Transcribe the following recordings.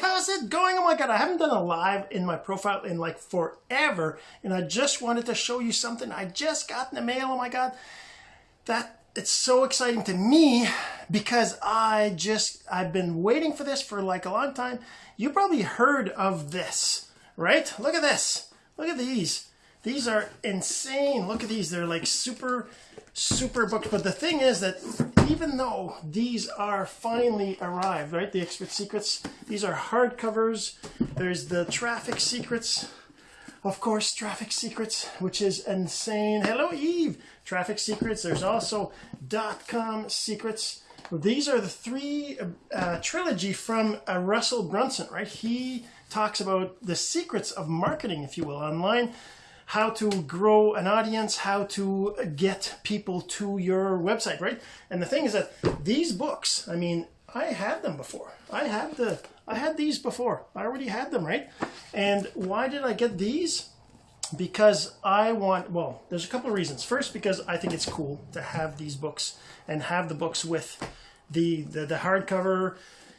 how's it going? Oh my God, I haven't done a live in my profile in like forever. And I just wanted to show you something I just got in the mail. Oh my God, that it's so exciting to me because I just, I've been waiting for this for like a long time. You probably heard of this, right? Look at this. Look at these. These are insane. Look at these. They're like super, super books. But the thing is that even though these are finally arrived, right? The Expert Secrets, these are hardcovers. There's the Traffic Secrets. Of course, Traffic Secrets, which is insane. Hello, Eve. Traffic Secrets. There's also dot-com secrets. These are the three uh, trilogy from uh, Russell Brunson, right? He talks about the secrets of marketing, if you will, online how to grow an audience, how to get people to your website, right? And the thing is that these books, I mean, I had them before. I had the I had these before. I already had them, right? And why did I get these? Because I want, well, there's a couple of reasons. First, because I think it's cool to have these books and have the books with the, the, the hardcover,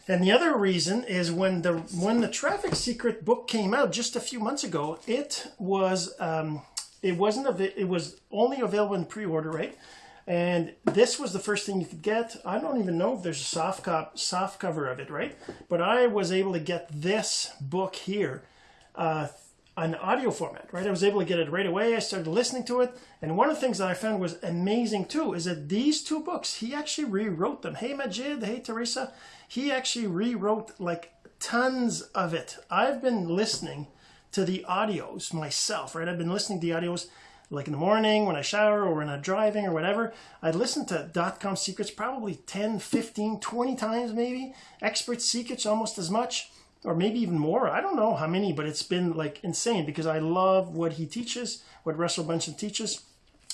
and the other reason is when the when the Traffic Secret book came out just a few months ago, it was um, it wasn't it was only available in pre-order, right? And this was the first thing you could get. I don't even know if there's a soft cop soft cover of it, right? But I was able to get this book here, uh, an audio format, right? I was able to get it right away. I started listening to it. And one of the things that I found was amazing too is that these two books, he actually rewrote them. Hey Majid, hey Teresa, he actually rewrote like tons of it. I've been listening to the audios myself, right? I've been listening to the audios like in the morning when I shower or when I'm driving or whatever. I listen to dot-com secrets probably 10, 15, 20 times maybe. Expert secrets almost as much or maybe even more. I don't know how many, but it's been like insane because I love what he teaches, what Russell Brunson teaches.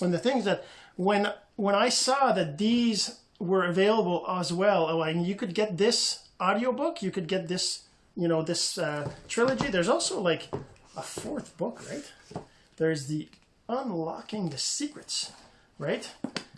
And the things that when when I saw that these were available as well. Oh, and you could get this audiobook. You could get this, you know, this uh, trilogy. There's also like a fourth book, right? There's the Unlocking the Secrets, right?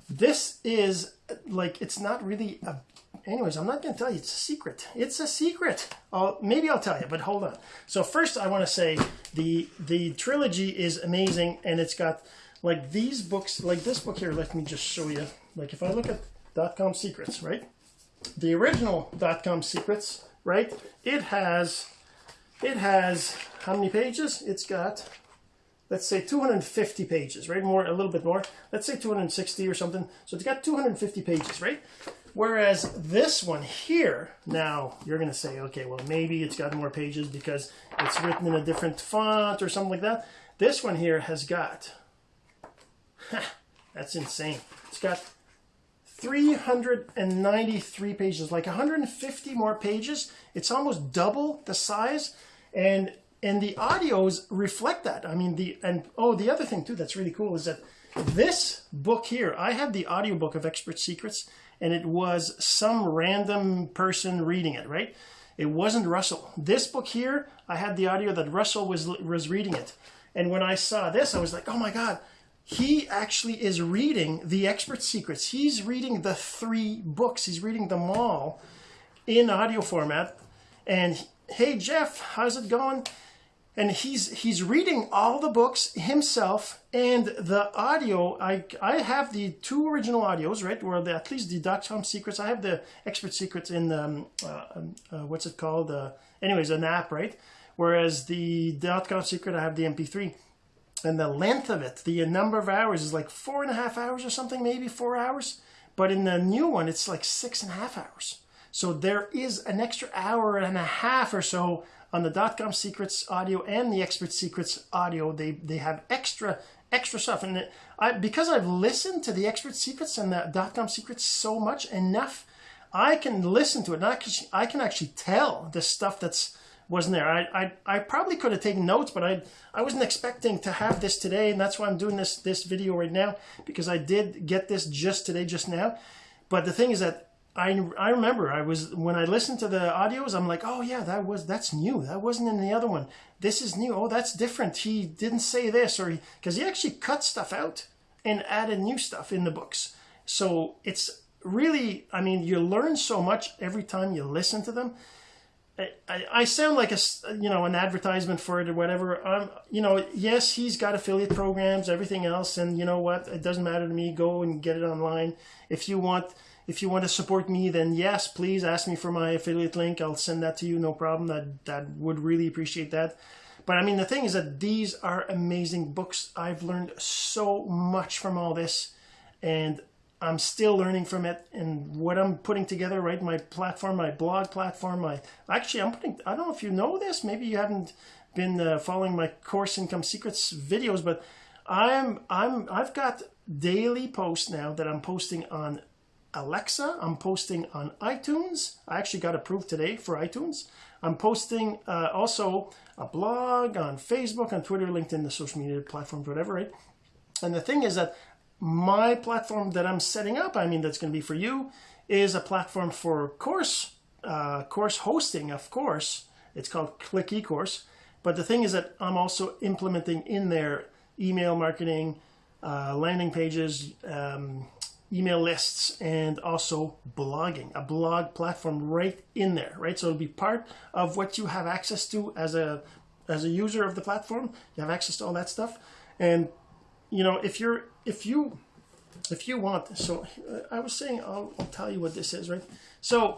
This is like, it's not really a, anyways, I'm not going to tell you it's a secret. It's a secret. I'll, maybe I'll tell you, but hold on. So first I want to say the, the trilogy is amazing and it's got like these books, like this book here, let me just show you. Like if I look at dot-com secrets, right? The original dot-com secrets, right? It has, it has how many pages? It's got, let's say 250 pages, right? More, a little bit more. Let's say 260 or something. So it's got 250 pages, right? Whereas this one here, now you're going to say, okay, well, maybe it's got more pages because it's written in a different font or something like that. This one here has got, that's insane. It's got 393 pages, like 150 more pages. It's almost double the size. And and the audios reflect that. I mean, the and oh, the other thing too that's really cool is that this book here, I had the audiobook of Expert Secrets, and it was some random person reading it, right? It wasn't Russell. This book here, I had the audio that Russell was was reading it. And when I saw this, I was like, oh my God, he actually is reading the expert secrets he's reading the three books he's reading them all in audio format and hey jeff how's it going and he's he's reading all the books himself and the audio. I i have the two original audios right or the, at least the dot-com secrets. I have the expert secrets in the um, uh, um, uh, what's it called? Uh, anyways an app right? Whereas the dot-com secret i have the mp3 and the length of it, the number of hours is like four and a half hours or something, maybe four hours. But in the new one, it's like six and a half hours. So there is an extra hour and a half or so on the dot-com secrets audio and the expert secrets audio. They they have extra extra stuff, and I because I've listened to the expert secrets and the dot-com secrets so much enough, I can listen to it. And I can, I can actually tell the stuff that's wasn't there. I, I, I probably could have taken notes, but I, I wasn't expecting to have this today, and that's why I'm doing this, this video right now, because I did get this just today, just now. But the thing is that I, I remember I was, when I listened to the audios, I'm like, oh yeah, that was, that's new. That wasn't in the other one. This is new. Oh, that's different. He didn't say this, or because he, he actually cut stuff out and added new stuff in the books. So it's really, I mean, you learn so much every time you listen to them I, I, I sound like a you know an advertisement for it or whatever. Um, you know, yes, he's got affiliate programs, everything else, and you know what? It doesn't matter to me. Go and get it online. If you want, if you want to support me, then yes, please ask me for my affiliate link. I'll send that to you, no problem. That that would really appreciate that. But I mean, the thing is that these are amazing books. I've learned so much from all this, and I'm still learning from it and what I'm putting together, right? My platform, my blog platform, my actually, I'm putting, I don't know if you know this, maybe you haven't been uh, following my course income secrets videos, but I'm, I'm, I've got daily posts now that I'm posting on Alexa. I'm posting on iTunes. I actually got approved today for iTunes. I'm posting uh, also a blog on Facebook, on Twitter, LinkedIn, the social media platforms, whatever, right? And the thing is that my platform that I'm setting up, I mean, that's going to be for you, is a platform for course, uh, course hosting, of course. It's called Click eCourse. But the thing is that I'm also implementing in there email marketing, uh, landing pages, um, email lists, and also blogging, a blog platform right in there, right? So it'll be part of what you have access to as a as a user of the platform. You have access to all that stuff. And you know, if you're if you if you want so uh, I was saying I'll, I'll tell you what this is right so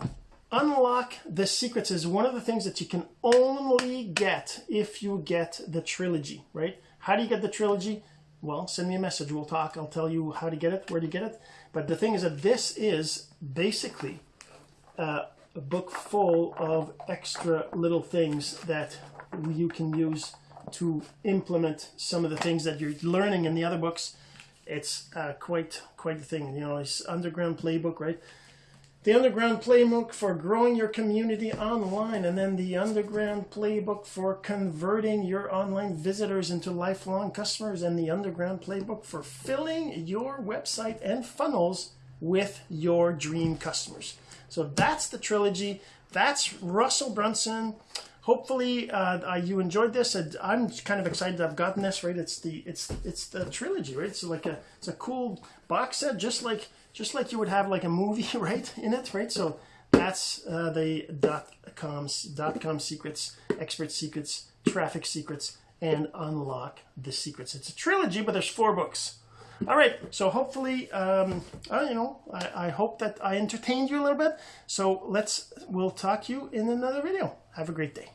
unlock the secrets is one of the things that you can only get if you get the trilogy right how do you get the trilogy well send me a message. We'll talk. I'll tell you how to get it where to get it. But the thing is that this is basically uh, a book full of extra little things that you can use to implement some of the things that you're learning in the other books. It's uh, quite quite the thing. You know it's underground playbook right the underground playbook for growing your community online and then the underground playbook for converting your online visitors into lifelong customers and the underground playbook for filling your website and funnels with your dream customers so that's the trilogy that's russell brunson hopefully uh, you enjoyed this. I'm kind of excited I've gotten this right. It's the it's it's the trilogy, right? It's like a it's a cool box set, just like just like you would have like a movie, right, in it, right? So that's uh, the dot coms dot com secrets, expert secrets, traffic secrets, and unlock the secrets. It's a trilogy, but there's four books. All right, so hopefully, um, uh, you know, I, I hope that I entertained you a little bit. So let's, we'll talk to you in another video. Have a great day.